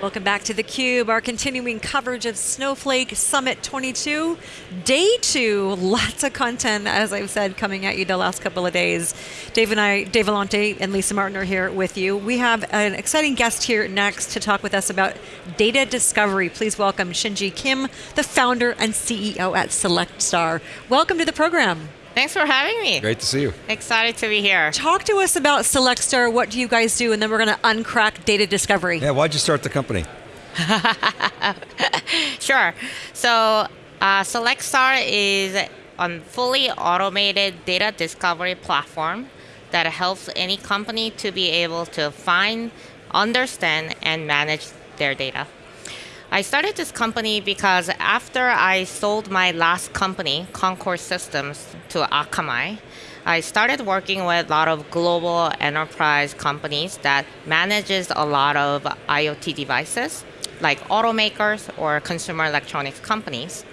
Welcome back to theCUBE, our continuing coverage of Snowflake Summit 22. Day two, lots of content, as I've said, coming at you the last couple of days. Dave and I, Dave Vellante and Lisa Martin are here with you. We have an exciting guest here next to talk with us about data discovery. Please welcome Shinji Kim, the founder and CEO at SelectStar. Welcome to the program. Thanks for having me. Great to see you. Excited to be here. Talk to us about SelectStar, what do you guys do, and then we're going to uncrack data discovery. Yeah, why'd you start the company? sure. So uh, SelectStar is a fully automated data discovery platform that helps any company to be able to find, understand, and manage their data. I started this company because after I sold my last company, Concord Systems, to Akamai, I started working with a lot of global enterprise companies that manages a lot of IoT devices, like automakers or consumer electronics companies.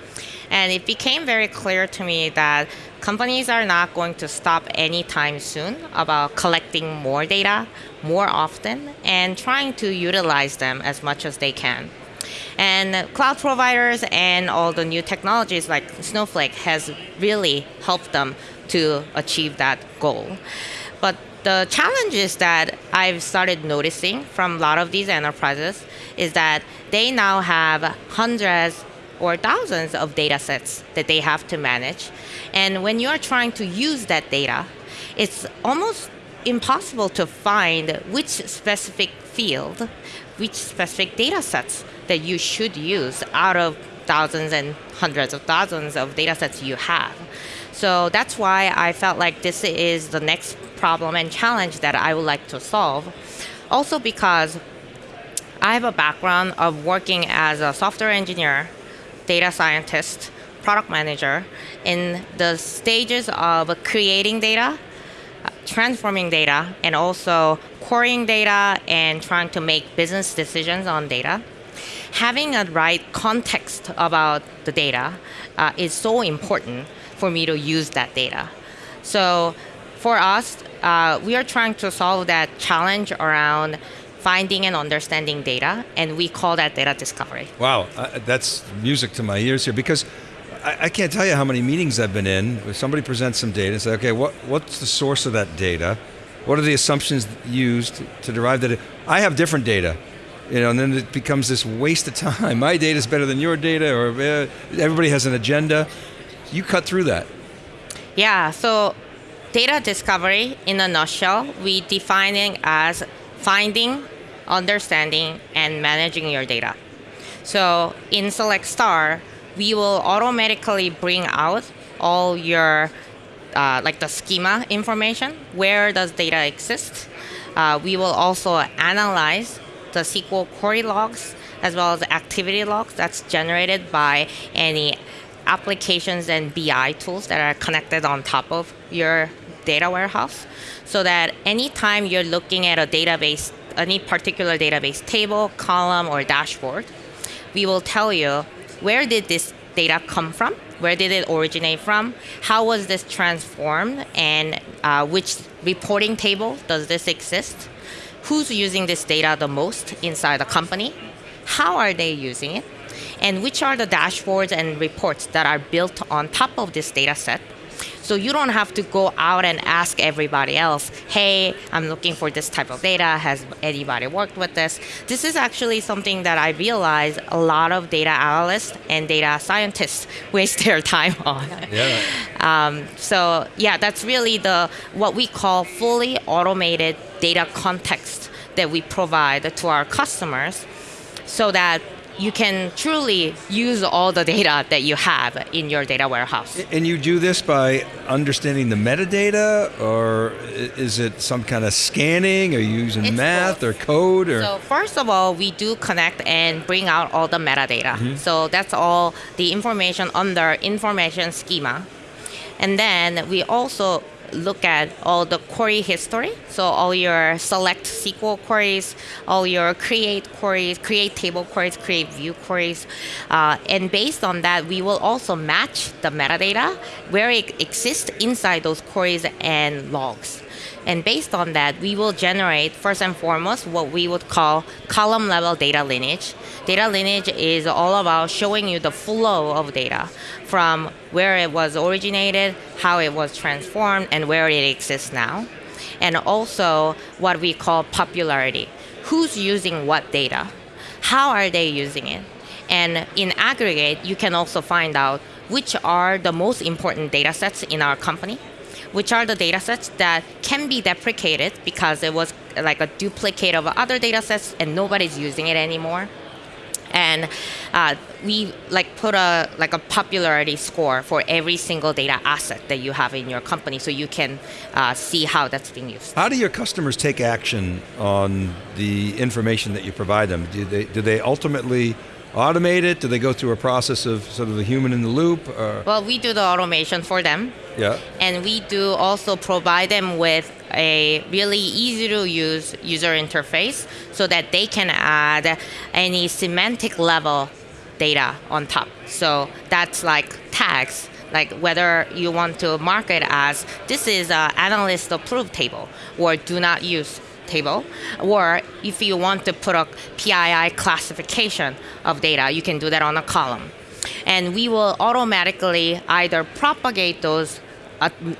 And it became very clear to me that companies are not going to stop anytime soon about collecting more data more often and trying to utilize them as much as they can. And cloud providers and all the new technologies like Snowflake has really helped them to achieve that goal. But the challenge is that I've started noticing from a lot of these enterprises is that they now have hundreds or thousands of data sets that they have to manage. And when you're trying to use that data, it's almost impossible to find which specific field, which specific data sets that you should use out of thousands and hundreds of thousands of data sets you have. So that's why I felt like this is the next problem and challenge that I would like to solve. Also because I have a background of working as a software engineer, data scientist, product manager in the stages of creating data, transforming data, and also querying data and trying to make business decisions on data having a right context about the data uh, is so important for me to use that data. So for us, uh, we are trying to solve that challenge around finding and understanding data, and we call that data discovery. Wow, uh, that's music to my ears here because I, I, can't tell you how many meetings I've been in. If somebody presents some data and say, okay, what, what's the source of that data? What are the assumptions used to derive that? I have different data you know, and then it becomes this waste of time. My data is better than your data, or uh, everybody has an agenda. You cut through that. Yeah, so data discovery, in a nutshell, we define it as finding, understanding, and managing your data. So in Select Star, we will automatically bring out all your, uh, like the schema information, where does data exist. Uh, we will also analyze the SQL query logs as well as activity logs that's generated by any applications and BI tools that are connected on top of your data warehouse. So that anytime you're looking at a database, any particular database table, column, or dashboard, we will tell you where did this data come from, where did it originate from, how was this transformed, and uh, which reporting table does this exist, who's using this data the most inside the company, how are they using it, and which are the dashboards and reports that are built on top of this data set. So you don't have to go out and ask everybody else, hey, I'm looking for this type of data. Has anybody worked with this? This is actually something that I realize a lot of data analysts and data scientists waste their time on. Yeah. Um, so yeah, that's really the what we call fully automated data context that we provide to our customers so that you can truly use all the data that you have in your data warehouse. And you do this by understanding the metadata, or is it some kind of scanning? or using it's math both. or code? Or? So first of all, we do connect and bring out all the metadata. Mm -hmm. So that's all the information under information schema. And then we also look at all the query history. So all your select SQL queries, all your create queries, create table queries, create view queries. Uh, and based on that, we will also match the metadata where it exists inside those queries and logs. And based on that, we will generate, first and foremost, what we would call column level data lineage. Data lineage is all about showing you the flow of data from where it was originated, how it was transformed, and where it exists now. And also what we call popularity. Who's using what data? How are they using it? And in aggregate, you can also find out which are the most important data sets in our company which are the data sets that can be deprecated because it was like a duplicate of other data sets and nobody's using it anymore. And uh, we like put a like a popularity score for every single data asset that you have in your company so you can uh, see how that's being used. How do your customers take action on the information that you provide them? Do they do they ultimately automate it? Do they go through a process of sort of the human in the loop? Or? Well, we do the automation for them. Yeah. And we do also provide them with a really easy to use user interface so that they can add any semantic level data on top. So that's like tags like whether you want to mark it as this is an analyst approved table or do not use table, or if you want to put a PII classification of data, you can do that on a column. And we will automatically either propagate those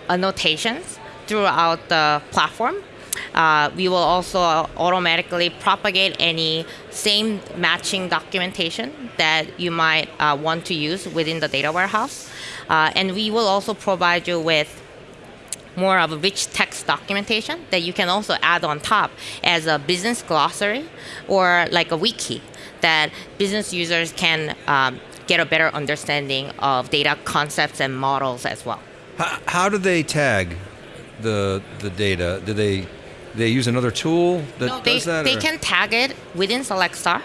annotations throughout the platform. Uh, we will also automatically propagate any same matching documentation that you might uh, want to use within the data warehouse. Uh, and we will also provide you with more of a rich text documentation that you can also add on top as a business glossary or like a wiki that business users can um, get a better understanding of data concepts and models as well. How, how do they tag the the data? Do they they use another tool that no, they, does that? They or? can tag it within SelectStar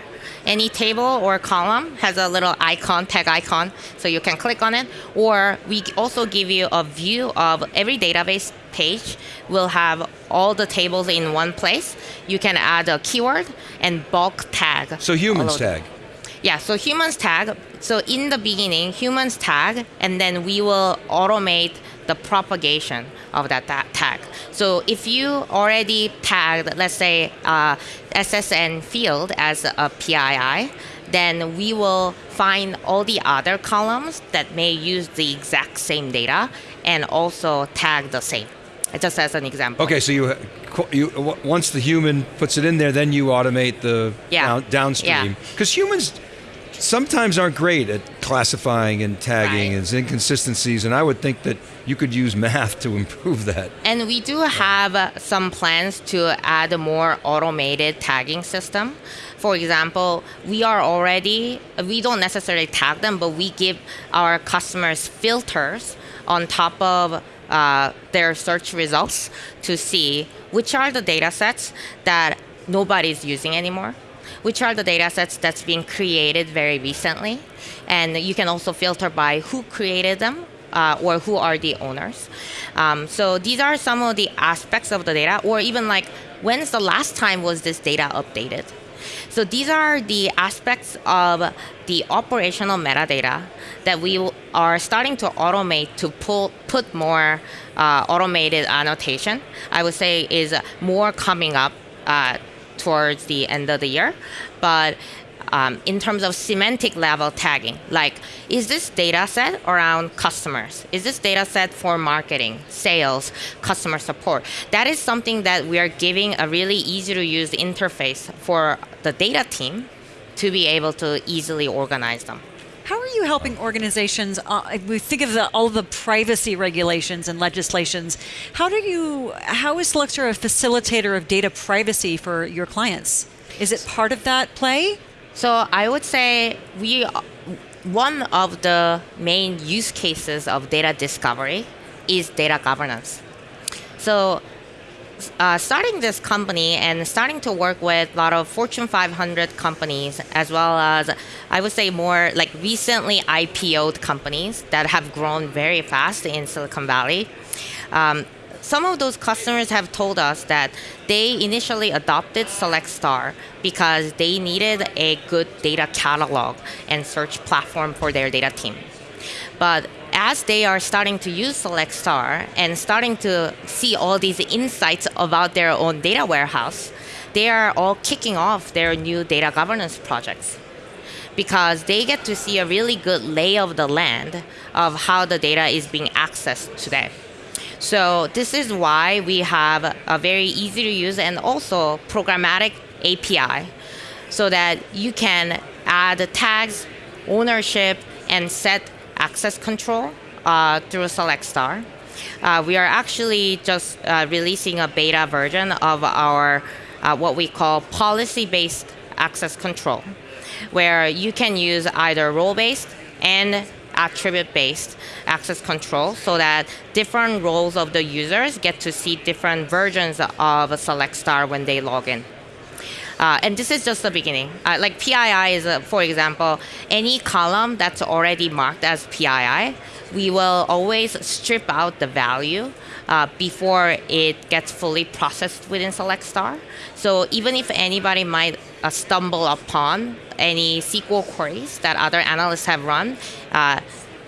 any table or column has a little icon, tag icon, so you can click on it. Or we also give you a view of every database page will have all the tables in one place. You can add a keyword and bulk tag. So humans tag. Yeah, so humans tag. So in the beginning, humans tag, and then we will automate the propagation of that tag. So if you already tagged, let's say, uh, SSN field as a PII, then we will find all the other columns that may use the exact same data and also tag the same. Just as an example. Okay, so you, you once the human puts it in there, then you automate the yeah. down, downstream. Because yeah. humans sometimes aren't great at classifying and tagging right. and inconsistencies, and I would think that you could use math to improve that. And we do have uh, some plans to add a more automated tagging system. For example, we are already, we don't necessarily tag them, but we give our customers filters on top of uh, their search results to see which are the data sets that nobody's using anymore which are the data sets that's being created very recently. And you can also filter by who created them uh, or who are the owners. Um, so these are some of the aspects of the data, or even like when's the last time was this data updated? So these are the aspects of the operational metadata that we are starting to automate to pull, put more uh, automated annotation. I would say is more coming up uh, towards the end of the year. But um, in terms of semantic level tagging, like is this data set around customers? Is this data set for marketing, sales, customer support? That is something that we are giving a really easy to use interface for the data team to be able to easily organize them. How are you helping organizations? Uh, we think of the, all the privacy regulations and legislations. How do you? How is Selectstar a facilitator of data privacy for your clients? Is it part of that play? So I would say we. One of the main use cases of data discovery is data governance. So uh, starting this company and starting to work with a lot of Fortune 500 companies, as well as I would say more like recently IPO'd companies that have grown very fast in Silicon Valley. Um, some of those customers have told us that they initially adopted SelectStar because they needed a good data catalog and search platform for their data team. But as they are starting to use SelectStar and starting to see all these insights about their own data warehouse, they are all kicking off their new data governance projects because they get to see a really good lay of the land of how the data is being accessed today. So this is why we have a very easy to use and also programmatic API so that you can add tags, ownership, and set access control uh, through Select Star. Uh, we are actually just uh, releasing a beta version of our uh, what we call policy-based access control, where you can use either role-based and attribute-based access control so that different roles of the users get to see different versions of Select Star when they log in. Uh, and this is just the beginning. Uh, like PII is, uh, for example, any column that's already marked as PII, we will always strip out the value uh, before it gets fully processed within Select Star. So even if anybody might uh, stumble upon any SQL queries that other analysts have run, uh,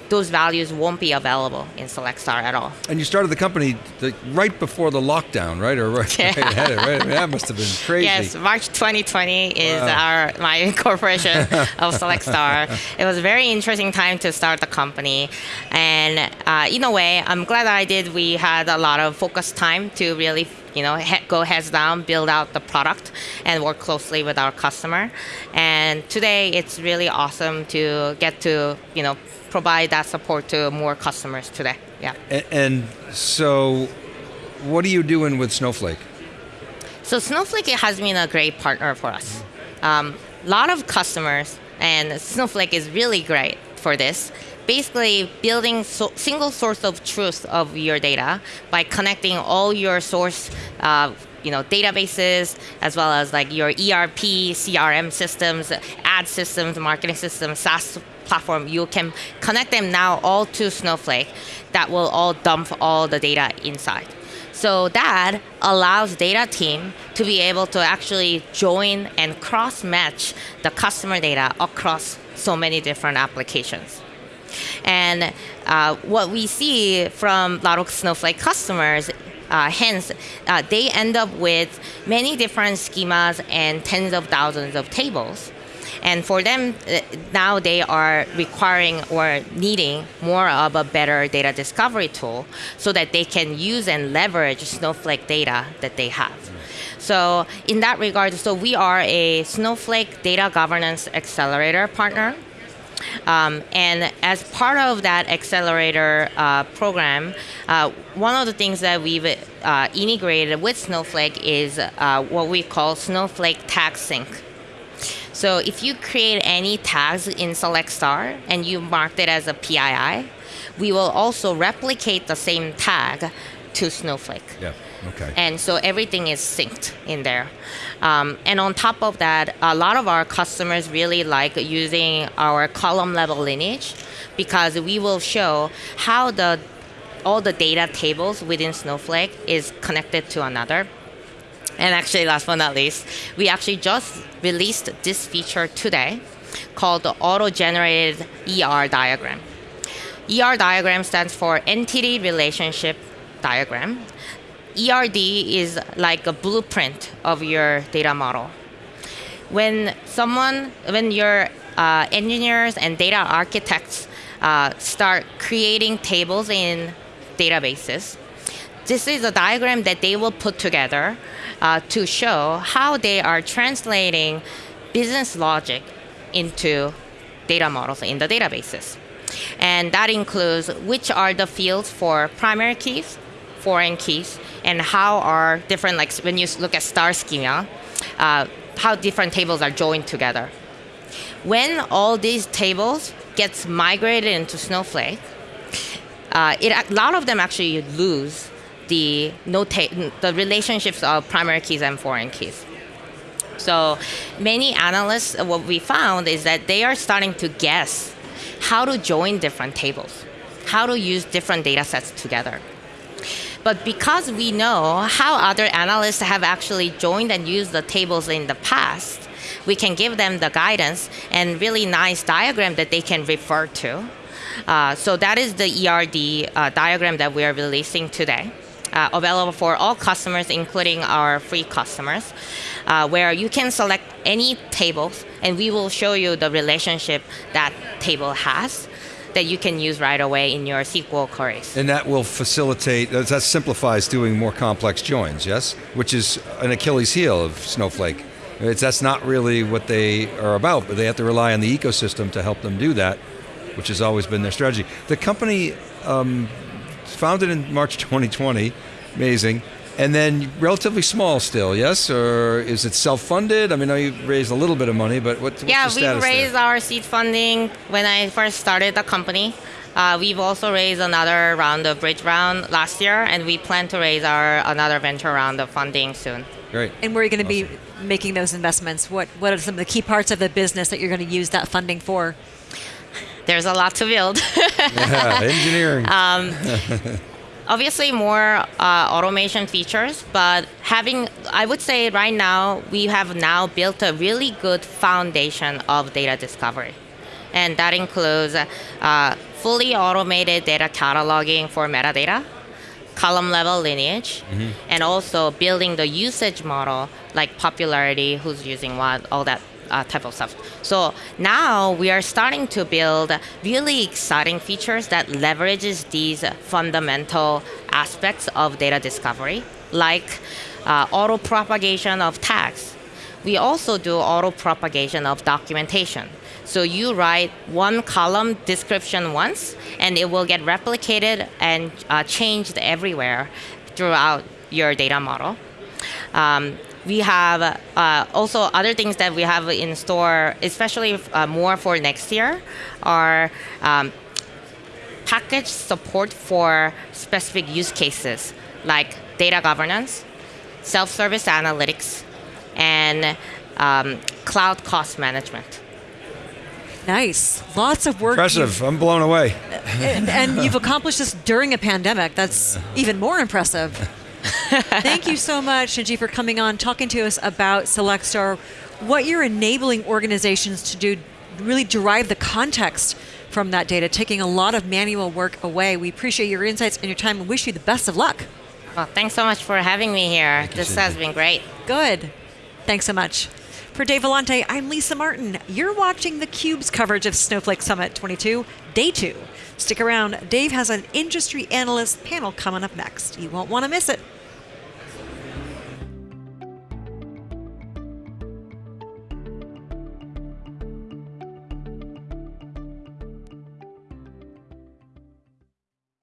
those values won't be available in SelectStar at all. And you started the company the, right before the lockdown, right? Or right, yeah. right ahead of, right? I mean, that must have been crazy. Yes, March 2020 is wow. our my incorporation of SelectStar. It was a very interesting time to start the company, and uh, in a way, I'm glad I did. We had a lot of focused time to really you know, he- go heads down, build out the product, and work closely with our customer. And today, it's really awesome to get to, you know, provide that support to more customers today. Yeah. And, and so, what are you doing with Snowflake? So Snowflake has been a great partner for us. A um, lot of customers, and Snowflake is really great for this. Basically, building so single source of truth of your data by connecting all your source, uh, you know, databases as well as like your ERP, CRM systems, ad systems, marketing systems, SaaS platform, you can connect them now all to Snowflake that will all dump all the data inside. So that allows data team to be able to actually join and cross-match the customer data across so many different applications. And uh, what we see from of Snowflake customers uh, hence, uh, they end up with many different schemas and tens of thousands of tables. And for them, uh, now they are requiring or needing more of a better data discovery tool so that they can use and leverage Snowflake data that they have. So in that regard, so we are a Snowflake data governance accelerator partner. Um, and as part of that accelerator uh, program, uh, one of the things that we've uh, integrated with Snowflake is uh, what we call Snowflake Tag Sync. So if you create any tags in Select Star and you marked it as a PII, we will also replicate the same tag to Snowflake. Yeah. Okay. And so everything is synced in there. Um, and on top of that, a lot of our customers really like using our column level lineage because we will show how the all the data tables within Snowflake is connected to another and actually, last but not least, we actually just released this feature today called the auto-generated ER diagram. ER diagram stands for Entity Relationship Diagram. ERD is like a blueprint of your data model. When someone, when your uh, engineers and data architects uh, start creating tables in databases, this is a diagram that they will put together uh, to show how they are translating business logic into data models in the databases. And that includes which are the fields for primary keys, foreign keys, and how are different, like when you look at star schema, uh, how different tables are joined together. When all these tables gets migrated into Snowflake, uh, it, a lot of them actually lose the the relationships of primary keys and foreign keys. So many analysts, what we found is that they are starting to guess how to join different tables, how to use different data sets together. But because we know how other analysts have actually joined and used the tables in the past, we can give them the guidance and really nice diagram that they can refer to. Uh, so that is the ERD uh, diagram that we are releasing today. Uh, available for all customers, including our free customers, uh, where you can select any tables and we will show you the relationship that table has that you can use right away in your SQL queries. And that will facilitate, that simplifies doing more complex joins, yes? Which is an Achilles heel of Snowflake. It's, that's not really what they are about, but they have to rely on the ecosystem to help them do that, which has always been their strategy. The company um, founded in March 2020, amazing, and then relatively small still, yes? Or is it self-funded? I mean, I know you raised a little bit of money, but what, what's yeah, the we raised there? our seed funding when I first started the company. Uh, we've also raised another round of bridge round last year, and we plan to raise our another venture round of funding soon. Great. And where are you going to be making those investments? What What are some of the key parts of the business that you're going to use that funding for? There's a lot to build. Yeah, engineering. obviously more uh, automation features but having i would say right now we have now built a really good foundation of data discovery and that includes uh, fully automated data cataloging for metadata column level lineage and also building the usage model like popularity who's using what all that uh, type of stuff so now we are starting to build really exciting features that leverages these fundamental aspects of data discovery like uh, auto propagation of tags we also do auto propagation of documentation. So you write one column description once, and it will get replicated and uh, changed everywhere throughout your data model. Um, we have uh, also other things that we have in store, especially uh, more for next year, are um, package support for specific use cases like data governance, self-service analytics, and um, cloud cost management. Nice. Lots of work. Impressive. I'm blown away. And, and you've accomplished this during a pandemic. That's even more impressive. Thank you so much, Shinji, for coming on, talking to us about SelectStar, what you're enabling organizations to do, really derive the context from that data, taking a lot of manual work away. We appreciate your insights and your time and wish you the best of luck. Well, thanks so much for having me here. you, this Cindy. has been great. Good. Thanks so much. For Dave Vellante, I'm Lisa Martin. You're watching theCUBE's coverage of Snowflake Summit 22, Day 2. Stick around, Dave has an industry analyst panel coming up next. You won't want to miss it.